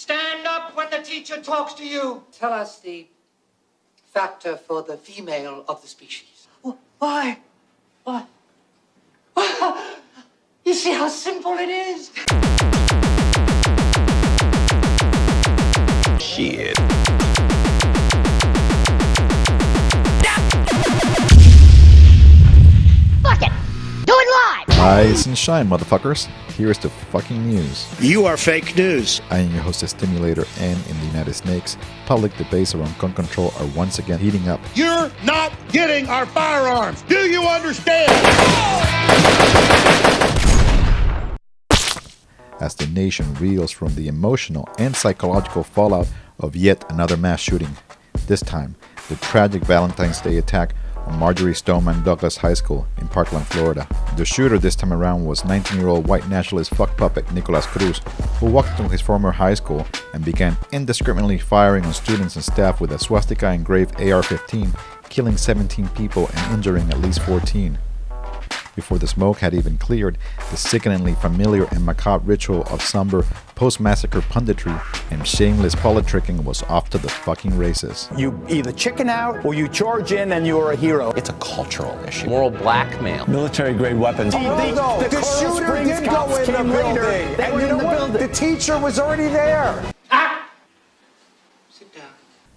Stand up when the teacher talks to you. Tell us the factor for the female of the species. Why? Why? You see how simple it is? Shit. Rise and shine, motherfuckers. Here's the fucking news. You are fake news. I am your host, Stimulator, and in the United Snakes, public debates around gun control are once again heating up. You're not getting our firearms. Do you understand? As the nation reels from the emotional and psychological fallout of yet another mass shooting. This time, the tragic Valentine's Day attack on Marjory Stoneman Douglas High School in Parkland, Florida. The shooter this time around was 19-year-old white nationalist fuck puppet Nikolas Cruz, who walked into his former high school and began indiscriminately firing on students and staff with a swastika engraved AR-15, killing 17 people and injuring at least 14. Before the smoke had even cleared, the sickeningly familiar and macabre ritual of somber post-massacre punditry and shameless politicking was off to the fucking races. You either chicken out or you charge in and you're a hero. It's a cultural issue. Moral blackmail. Military grade weapons. No, no, the shooter did go in the building. They and you know the what? building. The teacher was already there.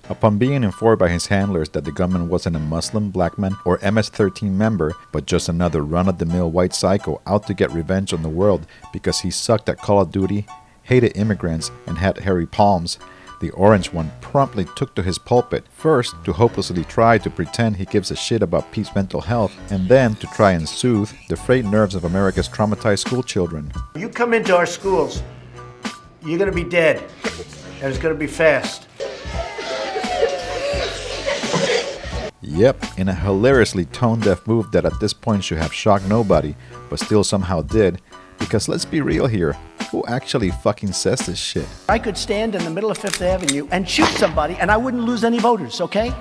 Upon being informed by his handlers that the gunman wasn't a Muslim, black man, or MS-13 member, but just another run-of-the-mill white psycho out to get revenge on the world because he sucked at Call of Duty, hated immigrants, and had hairy palms, the orange one promptly took to his pulpit, first to hopelessly try to pretend he gives a shit about Pete's mental health, and then to try and soothe the frayed nerves of America's traumatized schoolchildren. You come into our schools, you're gonna be dead. And it's gonna be fast. Yep, in a hilariously tone-deaf move that at this point should have shocked nobody, but still somehow did, because let's be real here, who actually fucking says this shit? I could stand in the middle of Fifth Avenue and shoot somebody and I wouldn't lose any voters, okay?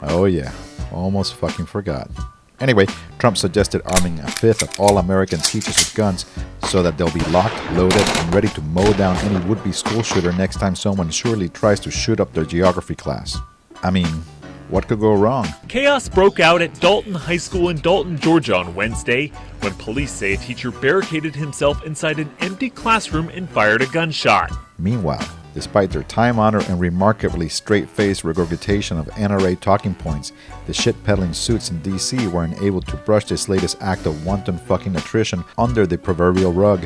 Oh yeah, almost fucking forgot. Anyway, Trump suggested arming a fifth of all American teachers with guns so that they'll be locked, loaded, and ready to mow down any would-be school shooter next time someone surely tries to shoot up their geography class. I mean, what could go wrong? Chaos broke out at Dalton High School in Dalton, Georgia on Wednesday when police say a teacher barricaded himself inside an empty classroom and fired a gunshot. Meanwhile, despite their time-honored and remarkably straight-faced regurgitation of NRA talking points, the shit-peddling suits in DC weren't able to brush this latest act of wanton fucking attrition under the proverbial rug,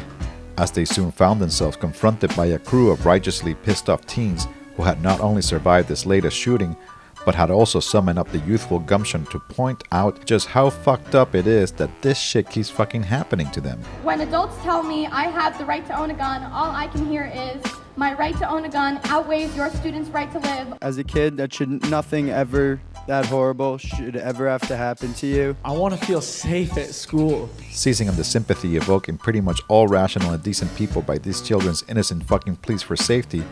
as they soon found themselves confronted by a crew of righteously pissed-off teens who had not only survived this latest shooting, but had also summoned up the youthful gumption to point out just how fucked up it is that this shit keeps fucking happening to them. When adults tell me I have the right to own a gun, all I can hear is, my right to own a gun outweighs your student's right to live. As a kid, that should nothing ever that horrible should ever have to happen to you. I want to feel safe at school. Seizing on the sympathy evoked in pretty much all rational and decent people by these children's innocent fucking pleas for safety,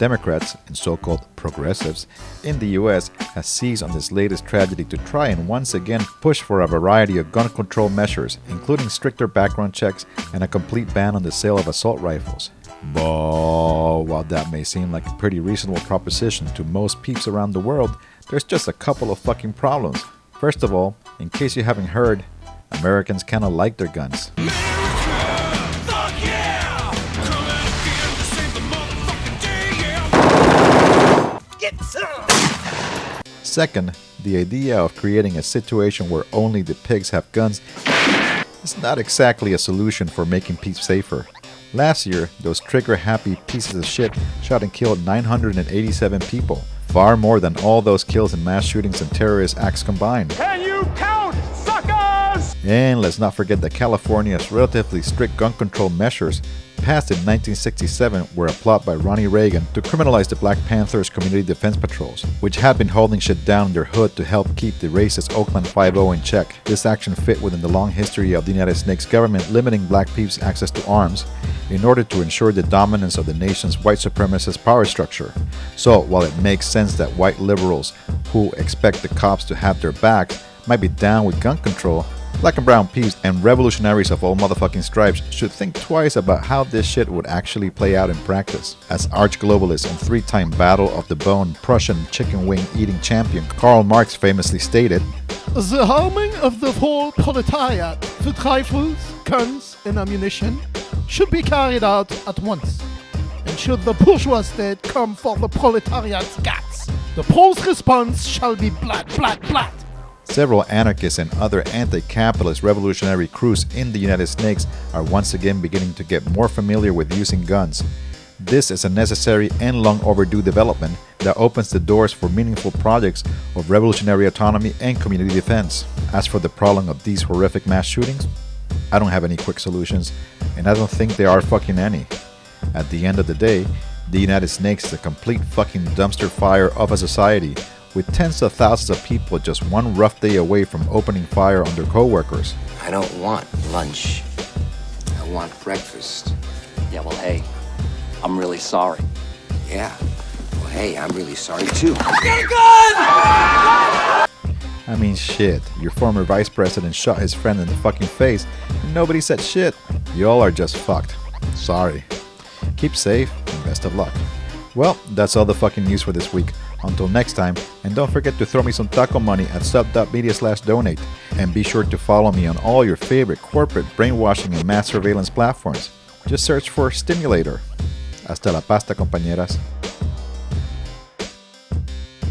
Democrats and so-called progressives in the US has seized on this latest tragedy to try and once again push for a variety of gun control measures, including stricter background checks and a complete ban on the sale of assault rifles. But while that may seem like a pretty reasonable proposition to most peeps around the world, there's just a couple of fucking problems. First of all, in case you haven't heard, Americans kinda like their guns. Second, the idea of creating a situation where only the pigs have guns is not exactly a solution for making peace safer. Last year, those trigger-happy pieces of shit shot and killed 987 people, far more than all those kills in mass shootings and terrorist acts combined. Can you count? And let's not forget that California's relatively strict gun control measures passed in 1967 were a plot by Ronnie Reagan to criminalize the Black Panthers Community Defense Patrols, which had been holding shit down in their hood to help keep the racist Oakland 5-0 in check. This action fit within the long history of the United States government limiting black peeps' access to arms in order to ensure the dominance of the nation's white supremacist power structure. So while it makes sense that white liberals who expect the cops to have their backs might be down with gun control, Black and brown peeps and revolutionaries of all motherfucking stripes should think twice about how this shit would actually play out in practice. As arch globalist and three time Battle of the Bone Prussian chicken wing eating champion Karl Marx famously stated, The harming of the whole proletariat with rifles, guns, and ammunition should be carried out at once. And should the bourgeois state come for the proletariat's guts, the Poles' response shall be blat, blat, blat. Several anarchists and other anti-capitalist revolutionary crews in the United States are once again beginning to get more familiar with using guns. This is a necessary and long overdue development that opens the doors for meaningful projects of revolutionary autonomy and community defense. As for the problem of these horrific mass shootings, I don't have any quick solutions, and I don't think there are fucking any. At the end of the day, the United Snakes is a complete fucking dumpster fire of a society with tens of thousands of people just one rough day away from opening fire on their co-workers. I don't want lunch. I want breakfast. Yeah, well, hey, I'm really sorry. Yeah. Well, hey, I'm really sorry too. Get a gun! I mean, shit. Your former vice president shot his friend in the fucking face, and nobody said shit. You all are just fucked. Sorry. Keep safe, and best of luck. Well, that's all the fucking news for this week. Until next time, and don't forget to throw me some taco money at sub.media slash donate. And be sure to follow me on all your favorite corporate brainwashing and mass surveillance platforms. Just search for Stimulator. Hasta la pasta, compañeras.